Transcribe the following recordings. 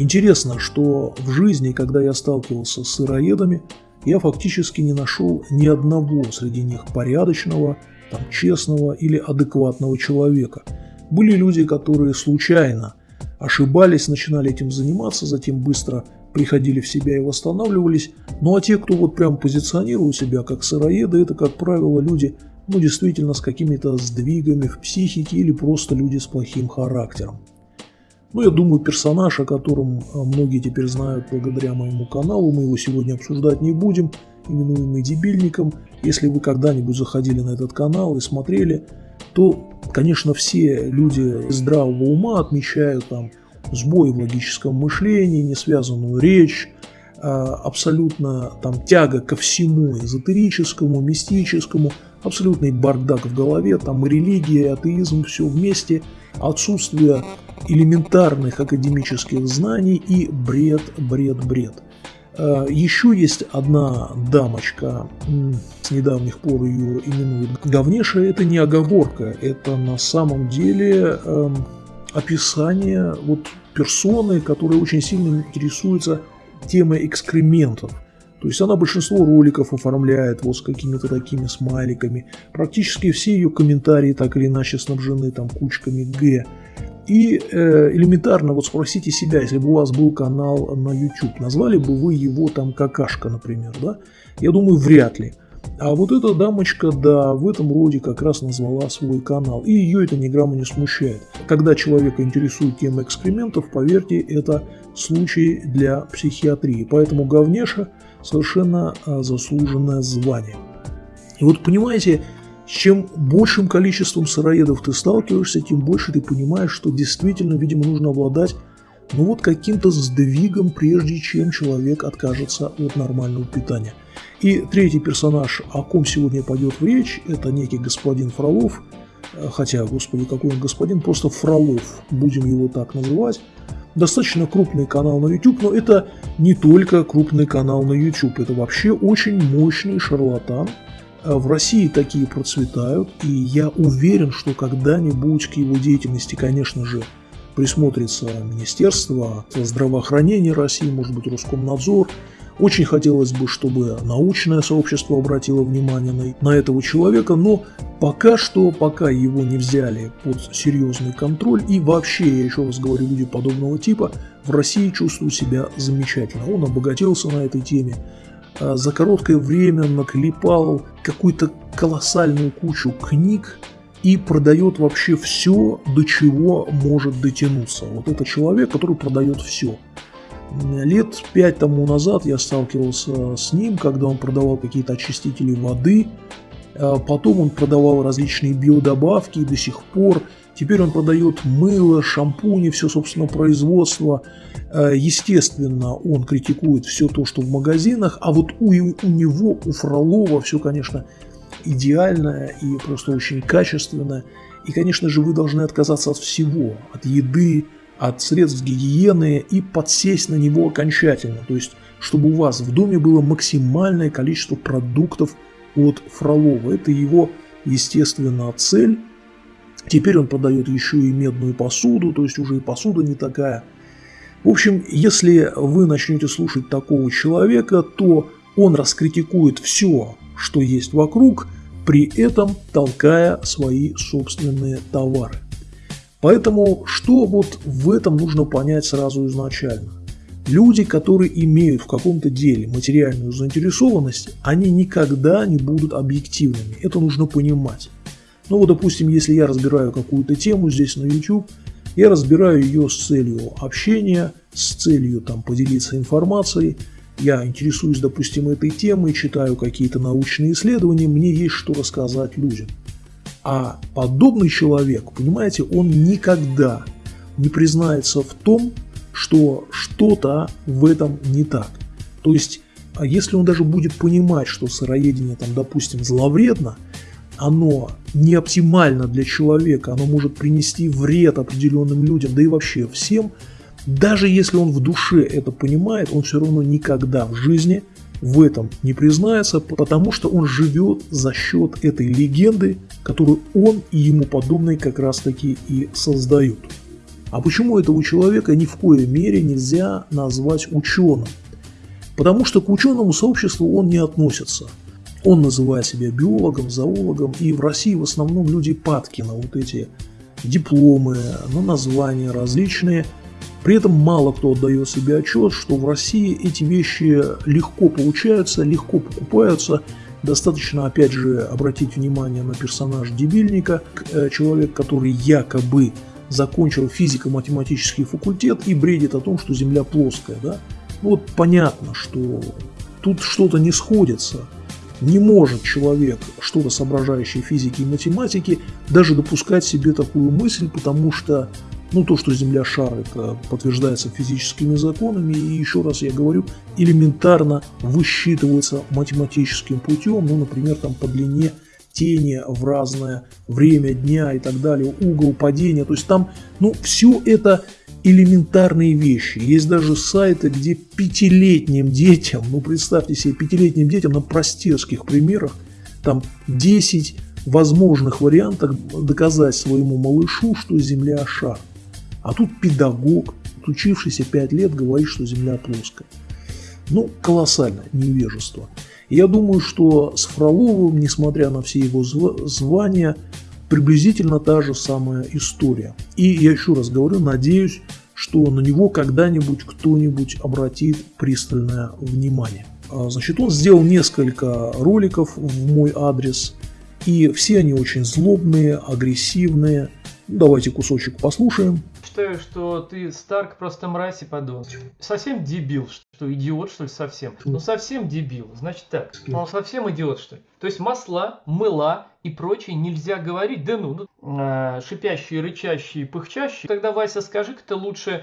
Интересно, что в жизни, когда я сталкивался с сыроедами, я фактически не нашел ни одного среди них порядочного, там, честного или адекватного человека. Были люди, которые случайно ошибались, начинали этим заниматься, затем быстро приходили в себя и восстанавливались. Ну а те, кто вот прям позиционирует себя как сыроеды, это, как правило, люди, ну действительно, с какими-то сдвигами в психике или просто люди с плохим характером. Ну, я думаю, персонаж, о котором э, многие теперь знают благодаря моему каналу, мы его сегодня обсуждать не будем, именуемый дебильником. Если вы когда-нибудь заходили на этот канал и смотрели, то, конечно, все люди здравого ума отмечают там сбой в логическом мышлении, несвязанную речь, э, абсолютно там тяга ко всему эзотерическому, мистическому, абсолютный бардак в голове, там и религия, и атеизм, все вместе, отсутствие элементарных академических знаний и бред, бред, бред. А, Еще есть одна дамочка, с недавних пор ее именуют говнеша, это не оговорка, это на самом деле э, описание вот персоны, которая очень сильно интересуется темой экскрементов. То есть она большинство роликов оформляет вот с какими-то такими смайликами. Практически все ее комментарии так или иначе снабжены там кучками Г. И э, элементарно вот спросите себя, если бы у вас был канал на YouTube, назвали бы вы его там какашка, например, да? Я думаю, вряд ли. А вот эта дамочка, да, в этом роде как раз назвала свой канал. И ее это ни грамма не смущает. Когда человека интересует тема экскрементов, поверьте, это случай для психиатрии. Поэтому говнеша совершенно а, заслуженное звание. И вот понимаете, чем большим количеством сыроедов ты сталкиваешься, тем больше ты понимаешь, что действительно, видимо, нужно обладать ну вот каким-то сдвигом, прежде чем человек откажется от нормального питания. И третий персонаж, о ком сегодня пойдет речь, это некий господин Фролов, хотя, господи, какой он господин, просто Фролов, будем его так называть. Достаточно крупный канал на YouTube, но это не только крупный канал на YouTube, это вообще очень мощный шарлатан, Э, в России такие процветают, и я уверен, что когда-нибудь к его деятельности, конечно же, присмотрится Министерство здравоохранения России, может быть, Роскомнадзор. Очень хотелось бы, чтобы научное сообщество обратило внимание на, на этого человека, но пока что, пока его не взяли под серьезный контроль, и вообще, я еще раз говорю, люди подобного типа в России чувствуют себя замечательно. Он обогатился на этой теме, а, за короткое время наклепал какую-то колоссальную кучу книг и продает вообще все, до чего может дотянуться. Вот это человек, который продает все. Лет пять тому назад я сталкивался с ним, когда он продавал какие-то очистители воды, а потом он продавал различные биодобавки и до сих пор Теперь он продает мыло, шампуни, все собственное производство. Э, естественно, он критикует все то, что в магазинах, а вот у, у него, у Фролова все, конечно, идеальное и просто очень качественное. И, конечно же, вы должны отказаться от всего, от еды, от средств гигиены и подсесть на него окончательно. То есть, чтобы у вас в доме было максимальное количество продуктов от Фролова. Это его, естественно, цель. Теперь он продает еще и медную посуду, то есть уже и посуда не такая. В общем, если вы начнете слушать такого человека, то он раскритикует все, что есть вокруг, при этом толкая свои собственные товары. Поэтому что вот в этом нужно понять сразу изначально? Люди, которые имеют в каком-то деле материальную заинтересованность, они никогда не будут объективными. Это нужно понимать. Ну вот, допустим, если я разбираю какую-то тему здесь на YouTube, я разбираю ее с целью общения, с целью там поделиться информацией, я интересуюсь, допустим, этой темой, читаю какие-то научные исследования, мне есть что рассказать людям. А подобный человек, понимаете, он никогда не признается в том, что что-то в этом не так. То есть, а если он даже будет понимать, что сыроедение там, допустим, зловредно, оно не оптимально для человека, оно может принести вред определенным людям, да и вообще всем, даже если он в душе это понимает, он все равно никогда в жизни в этом не признается, потому что он живет за счет этой легенды, которую он и ему подобные как раз таки и создают. А почему этого человека ни в коей мере нельзя назвать ученым? Потому что к ученому сообществу он не относится. Он называет себя биологом, зоологом, и в России в основном люди падки на вот эти дипломы, на названия различные. При этом мало кто отдает себе отчет, что в России эти вещи легко получаются, легко покупаются. Достаточно, опять же, обратить внимание на персонаж Дебильника, э, человек, который якобы закончил физико-математический факультет и бредит о том, что Земля плоская. Да? Вот понятно, что тут что-то не сходится. Не может человек, что-то соображающий физики и математики, даже допускать себе такую мысль, потому что ну, то, что Земля шар, это подтверждается физическими законами, и еще раз я говорю, элементарно высчитывается математическим путем, ну, например, там по длине тени в разное время дня и так далее, угол падения, то есть там, ну, все это элементарные вещи. Есть даже сайты, где пятилетним детям, ну представьте себе, пятилетним детям на простецких примерах, там 10 возможных вариантов доказать своему малышу, что Земля шар. А тут педагог, учившийся 5 лет, говорит, что Земля плоская. Ну, колоссальное невежество. Я думаю, что с Фроловым, несмотря на все его звания, приблизительно та же самая история. И я еще раз говорю, надеюсь, что на него когда-нибудь кто-нибудь обратит пристальное внимание. А, значит, он сделал несколько роликов в мой адрес, и все они очень злобные, агрессивные. Давайте кусочек послушаем считаю, что ты Старк просто мразь и подон. Совсем дебил, что идиот, что ли, совсем? Ну, совсем дебил. Значит так, он совсем идиот, что ли? То есть масла, мыла и прочее нельзя говорить. Да ну, ну э, шипящие, рычащие, пыхчащие. Тогда, Вася, скажи-ка ты лучше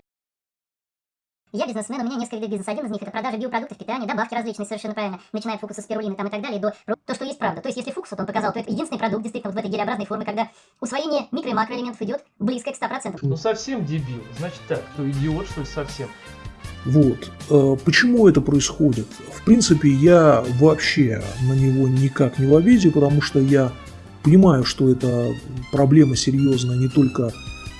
я бизнесмен, у меня несколько видов бизнеса. Один из них это продажа биопродуктов питания, добавки различные, совершенно правильно, начиная от фокуса спирулины там и так далее, до то, что есть правда. То есть, если фокус вот он показал, то это единственный продукт действительно вот в этой гелеобразной форме, когда усвоение микро- и макроэлементов идет близко к 100%. Ну совсем дебил, значит так, что идиот, что ли, совсем. Вот. Э, почему это происходит? В принципе, я вообще на него никак не в обиде, потому что я понимаю, что это проблема серьезная не только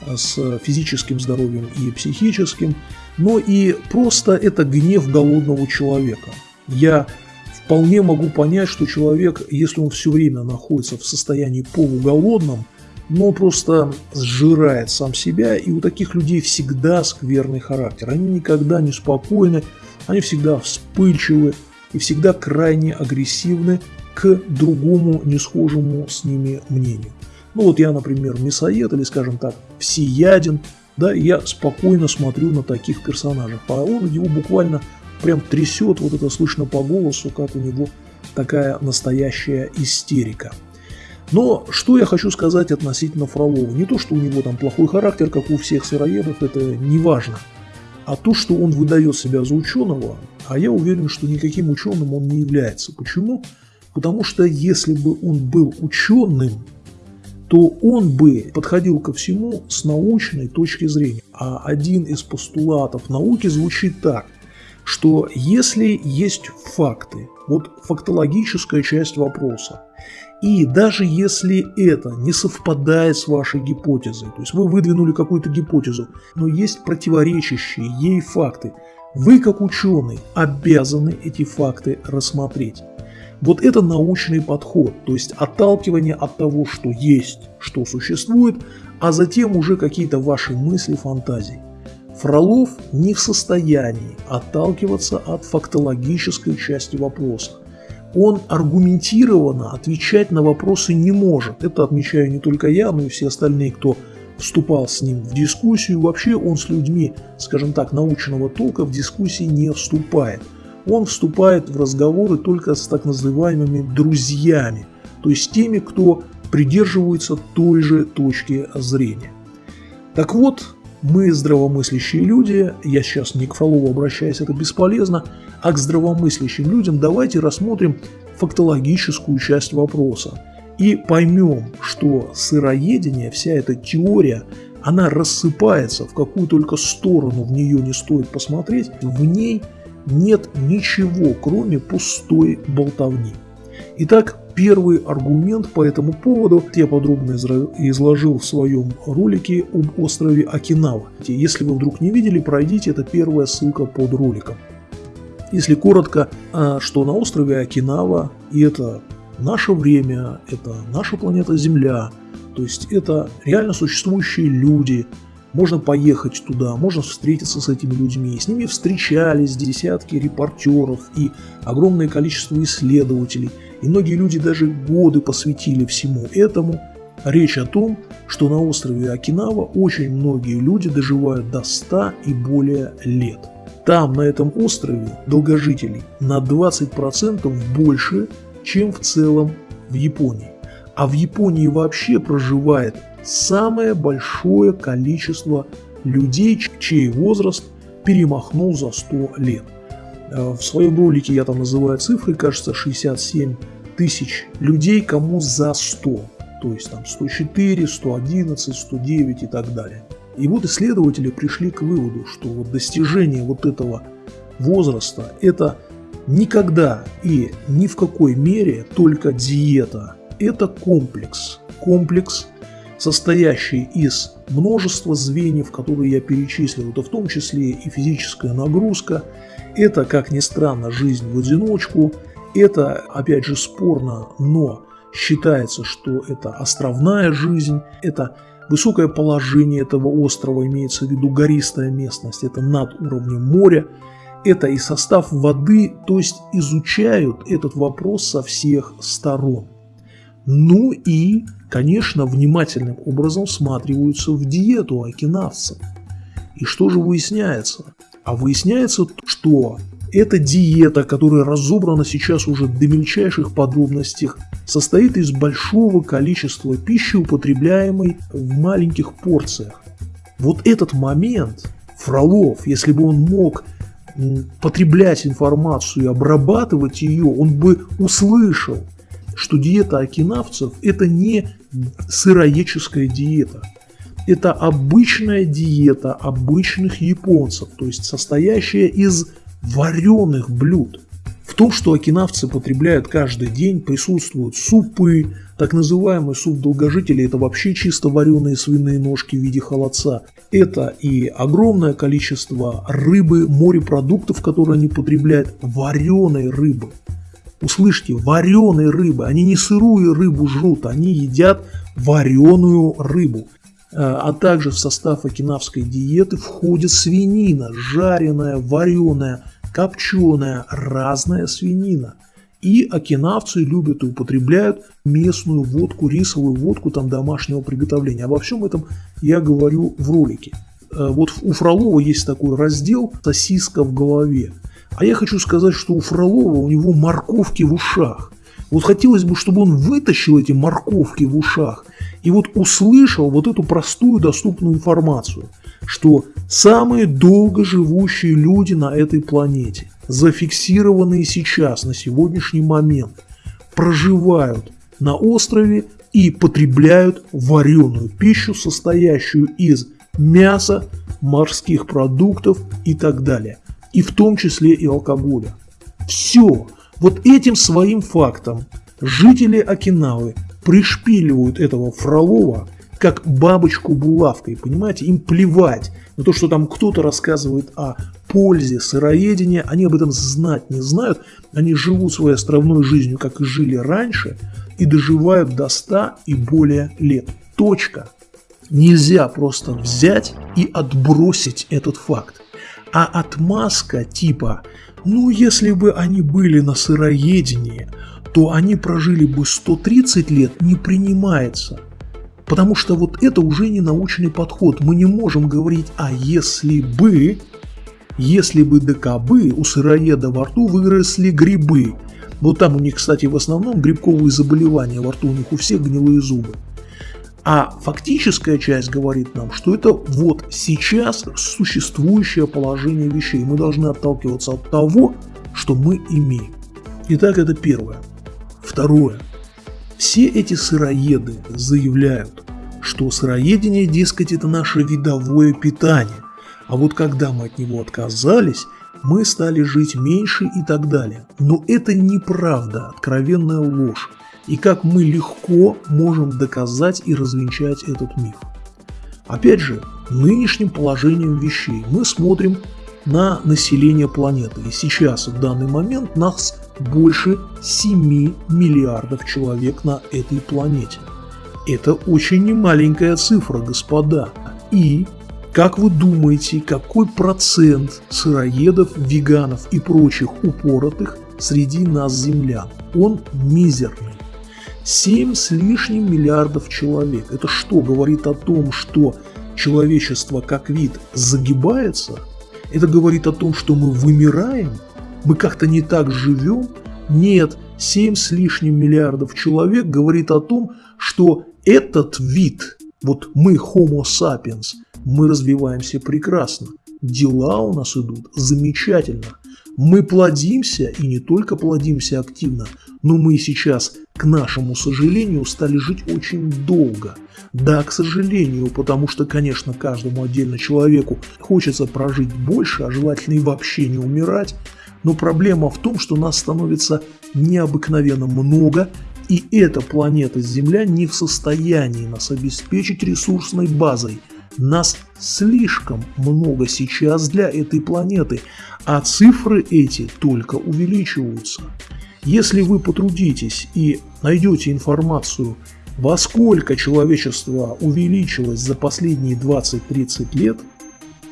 с физическим здоровьем и психическим, но и просто это гнев голодного человека. Я вполне могу понять, что человек, если он все время находится в состоянии полуголодном, но просто сжирает сам себя, и у таких людей всегда скверный характер. Они никогда не спокойны, они всегда вспыльчивы и всегда крайне агрессивны к другому несхожему с ними мнению. Ну вот я, например, мясоед или, скажем так, всеяден, да, я спокойно смотрю на таких персонажей. А он его буквально прям трясет, вот это слышно по голосу, как у него такая настоящая истерика. Но что я хочу сказать относительно Фролова? Не то, что у него там плохой характер, как у всех сыроедов, это не важно. А то, что он выдает себя за ученого, а я уверен, что никаким ученым он не является. Почему? Потому что если бы он был ученым, то он бы подходил ко всему с научной точки зрения. А один из постулатов науки звучит так, что если есть факты, вот фактологическая часть вопроса, и даже если это не совпадает с вашей гипотезой, то есть вы выдвинули какую-то гипотезу, но есть противоречащие ей факты, вы как ученый обязаны эти факты рассмотреть. Вот это научный подход, то есть отталкивание от того, что есть, что существует, а затем уже какие-то ваши мысли, фантазии. Фролов не в состоянии отталкиваться от фактологической части вопроса. Он аргументированно отвечать на вопросы не может. Это отмечаю не только я, но и все остальные, кто вступал с ним в дискуссию. Вообще он с людьми, скажем так, научного толка в дискуссии не вступает – он вступает в разговоры только с так называемыми друзьями, то есть теми, кто придерживается той же точки зрения. Так вот, мы здравомыслящие люди, я сейчас не к Фролову обращаюсь, это бесполезно, а к здравомыслящим людям давайте рассмотрим фактологическую часть вопроса и поймем, что сыроедение, вся эта теория, она рассыпается в какую только сторону в нее не стоит посмотреть, в ней – нет ничего, кроме пустой болтовни. Итак, первый аргумент по этому поводу я подробно изложил в своем ролике об острове Окинава. Если вы вдруг не видели, пройдите, это первая ссылка под роликом. Если коротко, а, что на острове Окинава, и это наше время, это наша планета Земля, то есть это реально существующие люди, можно поехать туда, можно встретиться с этими людьми. С ними встречались десятки репортеров и огромное количество исследователей. И многие люди даже годы посвятили всему этому. Речь о том, что на острове Окинава очень многие люди доживают до 100 и более лет. Там, на этом острове, долгожителей на 20% больше, чем в целом в Японии. А в Японии вообще проживает самое большое количество людей, чей возраст перемахнул за 100 лет. Э, в своем ролике я там называю цифры, кажется, 67 тысяч людей, кому за 100. То есть там 104, 111, 109 и так далее. И вот исследователи пришли к выводу, что вот достижение вот этого возраста – это никогда и ни в какой мере только диета. Это комплекс. Комплекс состоящий из множества звеньев, которые я перечислил, это в том числе и физическая нагрузка, это, как ни странно, жизнь в одиночку, это, опять же, спорно, но считается, что это островная жизнь, это высокое положение этого острова, имеется в виду гористая местность, это над уровнем моря, это и состав воды, то есть изучают этот вопрос со всех сторон. Ну и конечно, внимательным образом всматриваются в диету окинавцев. И что же выясняется? А выясняется, что эта диета, которая разобрана сейчас уже до мельчайших подробностей, состоит из большого количества пищи, употребляемой в маленьких порциях. Вот этот момент Фролов, если бы он мог потреблять информацию и обрабатывать ее, он бы услышал, что диета окинавцев – это не сыроедческая диета. Это обычная диета обычных японцев, то есть состоящая из вареных блюд. В том, что окинавцы потребляют каждый день, присутствуют супы, так называемый суп долгожителей – это вообще чисто вареные свиные ножки в виде холодца. Это и огромное количество рыбы, морепродуктов, которые они потребляют, вареной рыбы. Услышьте, вареной рыбы. Они не сырую рыбу жрут, они едят вареную рыбу. А, а также в состав окинавской диеты входит свинина, жареная, вареная, копченая, разная свинина. И окинавцы любят и употребляют местную водку, рисовую водку там домашнего приготовления. Обо всем этом я говорю в ролике. А, вот у Фролова есть такой раздел «Сосиска в голове». А я хочу сказать, что у Фролова у него морковки в ушах. Вот хотелось бы, чтобы он вытащил эти морковки в ушах и вот услышал вот эту простую доступную информацию, что самые долго живущие люди на этой планете, зафиксированные сейчас, на сегодняшний момент, проживают на острове и потребляют вареную пищу, состоящую из мяса, морских продуктов и так далее и в том числе и алкоголя. Все. Вот этим своим фактом жители Окинавы пришпиливают этого Фролова как бабочку булавкой, понимаете, им плевать на то, что там кто-то рассказывает о пользе сыроедения, они об этом знать не знают, они живут своей островной жизнью, как и жили раньше, и доживают до 100 и более лет. Точка. Нельзя просто взять и отбросить этот факт. А отмазка типа «ну если бы они были на сыроедении, то они прожили бы 130 лет» не принимается. Потому что вот это уже не научный подход. Мы не можем говорить «а если бы», если бы докобы у сыроеда во рту выросли грибы. Вот там у них, кстати, в основном грибковые заболевания во рту, у них у всех гнилые зубы. А фактическая часть говорит нам, что это вот сейчас существующее положение вещей. Мы должны отталкиваться от того, что мы имеем. Итак, это первое. Второе. Все эти сыроеды заявляют, что сыроедение, дескать, это наше видовое питание. А вот когда мы от него отказались, мы стали жить меньше и так далее. Но это неправда, откровенная ложь. И как мы легко можем доказать и развенчать этот миф. Опять же, нынешним положением вещей мы смотрим на население планеты. И сейчас, в данный момент, нас больше 7 миллиардов человек на этой планете. Это очень немаленькая цифра, господа. И как вы думаете, какой процент сыроедов, веганов и прочих упоротых среди нас землян? Он мизерный. 7 с лишним миллиардов человек. Это что, говорит о том, что человечество как вид загибается? Это говорит о том, что мы вымираем? Мы как-то не так живем? Нет, 7 с лишним миллиардов человек говорит о том, что этот вид, вот мы Homo sapiens – мы развиваемся прекрасно. Дела у нас идут замечательно. Мы плодимся, и не только плодимся активно, но мы сейчас, к нашему сожалению, стали жить очень долго. Да, к сожалению, потому что, конечно, каждому отдельно человеку хочется прожить больше, а желательно и вообще не умирать, но проблема в том, что нас становится необыкновенно много, и эта планета Земля не в состоянии нас обеспечить ресурсной базой – нас слишком много сейчас для этой планеты, а цифры эти только увеличиваются. Если вы потрудитесь и найдете информацию, во сколько человечество увеличилось за последние 20-30 лет,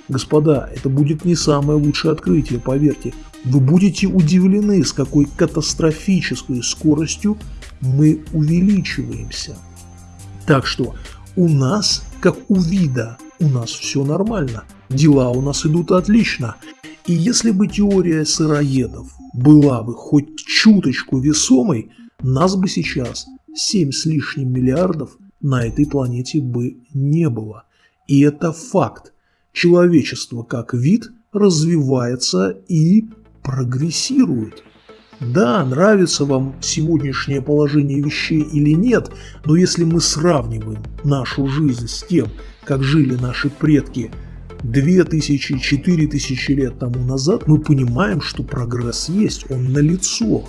господа, это будет не самое лучшее открытие, поверьте. Вы будете удивлены, с какой катастрофической скоростью мы увеличиваемся. Так что у нас, как у вида, у нас все нормально, дела у нас идут отлично. И если бы теория сыроедов была бы хоть чуточку весомой, нас бы сейчас 7 с лишним миллиардов на этой планете бы не было. И это факт. Человечество как вид развивается и прогрессирует. Да, нравится вам сегодняшнее положение вещей или нет, но если мы сравниваем нашу жизнь с тем, как жили наши предки 2000-4000 лет тому назад, мы понимаем, что прогресс есть, он налицо.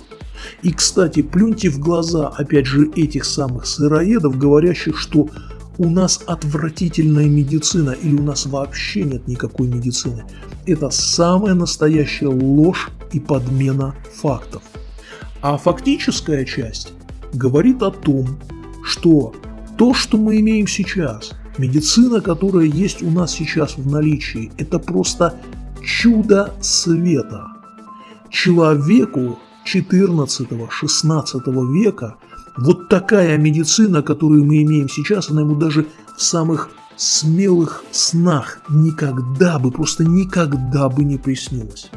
И, кстати, плюньте в глаза, опять же, этих самых сыроедов, говорящих, что у нас отвратительная медицина или у нас вообще нет никакой медицины. Это самая настоящая ложь и подмена фактов. А фактическая часть говорит о том, что то, что мы имеем сейчас, медицина, которая есть у нас сейчас в наличии, это просто чудо света. Человеку 14-16 века вот такая медицина, которую мы имеем сейчас, она ему даже в самых смелых снах никогда бы, просто никогда бы не приснилась.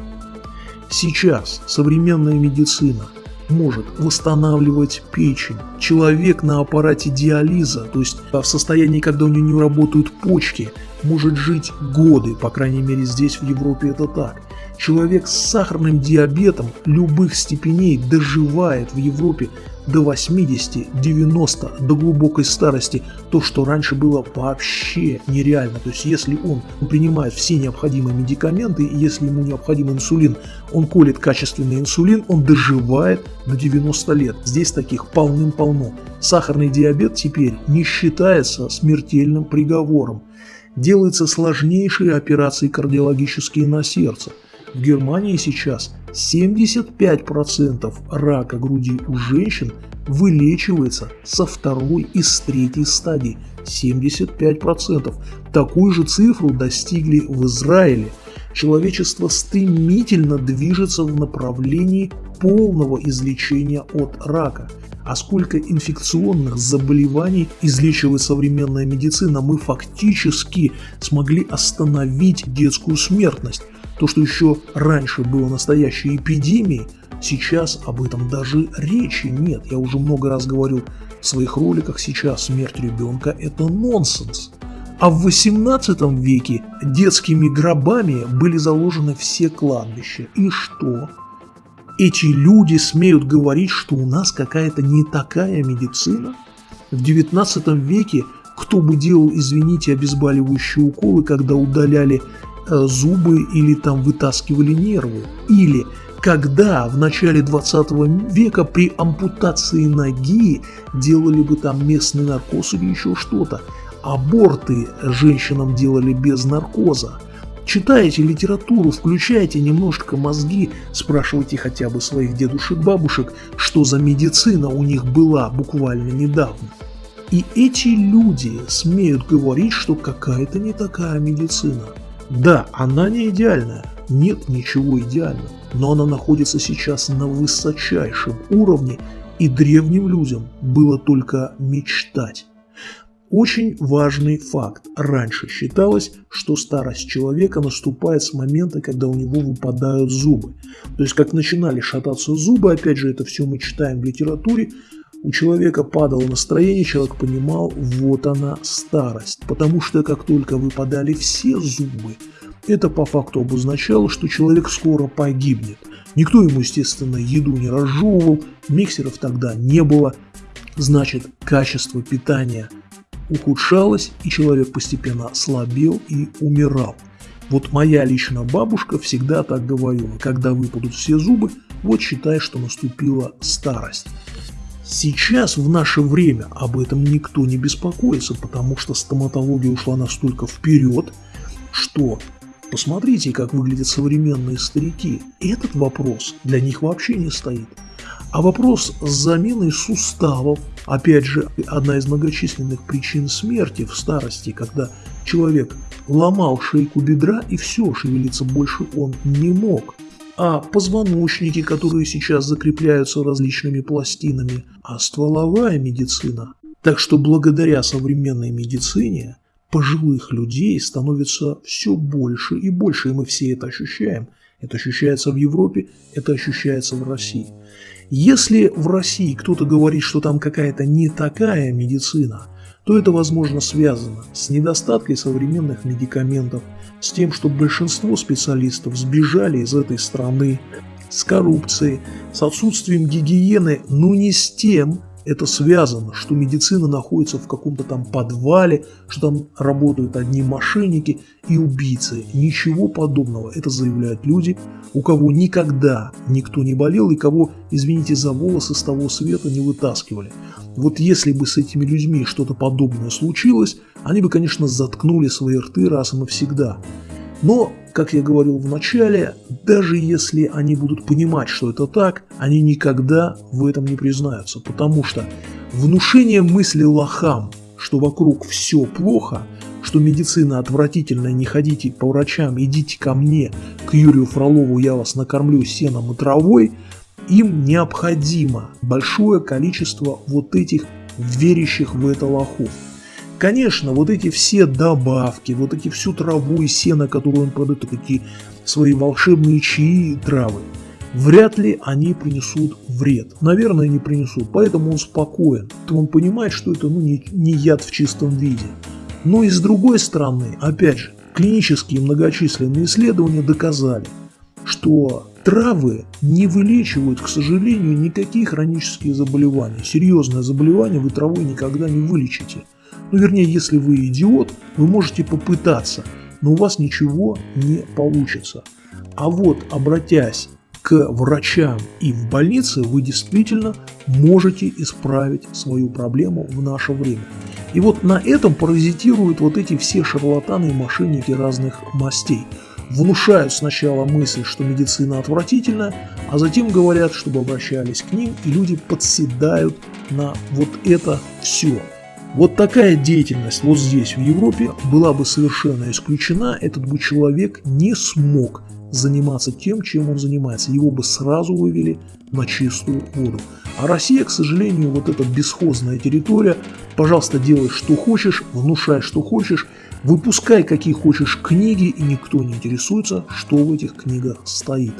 Сейчас современная медицина может восстанавливать печень. Человек на аппарате диализа, то есть в состоянии, когда у него не работают почки, может жить годы, по крайней мере здесь в Европе это так. Человек с сахарным диабетом любых степеней доживает в Европе до 80-90, до глубокой старости, то, что раньше было вообще нереально. То есть, если он принимает все необходимые медикаменты, если ему необходим инсулин, он колет качественный инсулин, он доживает до 90 лет. Здесь таких полным-полно. Сахарный диабет теперь не считается смертельным приговором. Делаются сложнейшие операции кардиологические на сердце. В Германии сейчас 75% рака груди у женщин вылечивается со второй и с третьей стадии. 75%. Такую же цифру достигли в Израиле. Человечество стремительно движется в направлении полного излечения от рака. А сколько инфекционных заболеваний излечивает современная медицина, мы фактически смогли остановить детскую смертность. То, что еще раньше было настоящей эпидемией, сейчас об этом даже речи нет. Я уже много раз говорил в своих роликах, сейчас смерть ребенка – это нонсенс. А в 18 веке детскими гробами были заложены все кладбища. И что? Эти люди смеют говорить, что у нас какая-то не такая медицина? В 19 веке кто бы делал, извините, обезболивающие уколы, когда удаляли зубы или там вытаскивали нервы. Или когда в начале 20 века при ампутации ноги делали бы там местный наркоз или еще что-то. Аборты женщинам делали без наркоза. Читайте литературу, включайте немножко мозги, спрашивайте хотя бы своих дедушек-бабушек, что за медицина у них была буквально недавно. И эти люди смеют говорить, что какая-то не такая медицина. Да, она не идеальная, нет ничего идеального, но она находится сейчас на высочайшем уровне, и древним людям было только мечтать. Очень важный факт. Раньше считалось, что старость человека наступает с момента, когда у него выпадают зубы. То есть, как начинали шататься зубы, опять же, это все мы читаем в литературе, у человека падало настроение, человек понимал, вот она старость. Потому что как только выпадали все зубы, это по факту обозначало, что человек скоро погибнет. Никто ему, естественно, еду не разжевывал, миксеров тогда не было. Значит, качество питания ухудшалось, и человек постепенно слабел и умирал. Вот моя личная бабушка всегда так говорила, когда выпадут все зубы, вот считай, что наступила старость. Сейчас, в наше время, об этом никто не беспокоится, потому что стоматология ушла настолько вперед, что посмотрите, как выглядят современные старики. Этот вопрос для них вообще не стоит. А вопрос с заменой суставов, опять же, одна из многочисленных причин смерти в старости, когда человек ломал шейку бедра и все, шевелиться больше он не мог а позвоночники, которые сейчас закрепляются различными пластинами, а стволовая медицина. Так что благодаря современной медицине пожилых людей становится все больше и больше, и мы все это ощущаем. Это ощущается в Европе, это ощущается в России. Если в России кто-то говорит, что там какая-то не такая медицина, то это, возможно, связано с недостатком современных медикаментов, с тем, что большинство специалистов сбежали из этой страны, с коррупцией, с отсутствием гигиены, но не с тем, это связано, что медицина находится в каком-то там подвале, что там работают одни мошенники и убийцы. Ничего подобного. Это заявляют люди, у кого никогда никто не болел и кого, извините за волосы, с того света не вытаскивали. Вот если бы с этими людьми что-то подобное случилось, они бы, конечно, заткнули свои рты раз и навсегда. Но, как я говорил в начале, даже если они будут понимать, что это так, они никогда в этом не признаются, потому что внушение мысли лохам, что вокруг все плохо, что медицина отвратительная, не ходите по врачам, идите ко мне, к Юрию Фролову, я вас накормлю сеном и травой, им необходимо большое количество вот этих верящих в это лохов. Конечно, вот эти все добавки, вот эти всю траву и сено, которую он продает, такие свои волшебные чаи и травы, вряд ли они принесут вред. Наверное, не принесут, поэтому он спокоен. Он понимает, что это ну, не, не яд в чистом виде. Но и с другой стороны, опять же, клинические многочисленные исследования доказали, что травы не вылечивают, к сожалению, никакие хронические заболевания. Серьезное заболевание вы травой никогда не вылечите. Ну, вернее, если вы идиот, вы можете попытаться, но у вас ничего не получится. А вот, обратясь к врачам и в больнице, вы действительно можете исправить свою проблему в наше время. И вот на этом паразитируют вот эти все шарлатаны и мошенники разных мастей. Внушают сначала мысль, что медицина отвратительна, а затем говорят, чтобы обращались к ним, и люди подседают на вот это все. Вот такая деятельность вот здесь, в Европе, была бы совершенно исключена, этот бы человек не смог заниматься тем, чем он занимается. Его бы сразу вывели на чистую воду. А Россия, к сожалению, вот эта бесхозная территория, пожалуйста, делай что хочешь, внушай что хочешь, выпускай какие хочешь книги, и никто не интересуется, что в этих книгах стоит.